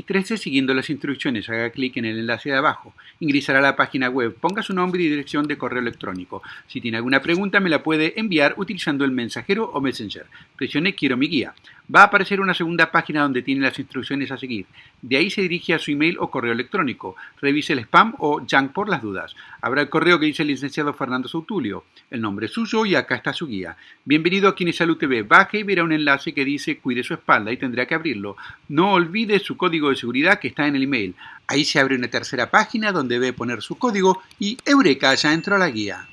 Regístrese siguiendo las instrucciones, haga clic en el enlace de abajo, ingresará a la página web, ponga su nombre y dirección de correo electrónico. Si tiene alguna pregunta me la puede enviar utilizando el mensajero o messenger. Presione Quiero mi guía. Va a aparecer una segunda página donde tiene las instrucciones a seguir. De ahí se dirige a su email o correo electrónico. Revise el spam o junk por las dudas. Habrá el correo que dice el licenciado Fernando Sautulio. El nombre es suyo y acá está su guía. Bienvenido a Kinesalud TV. Baje y verá un enlace que dice cuide su espalda y tendrá que abrirlo. No olvide su código de seguridad que está en el email. Ahí se abre una tercera página donde debe poner su código y Eureka ya entró a la guía.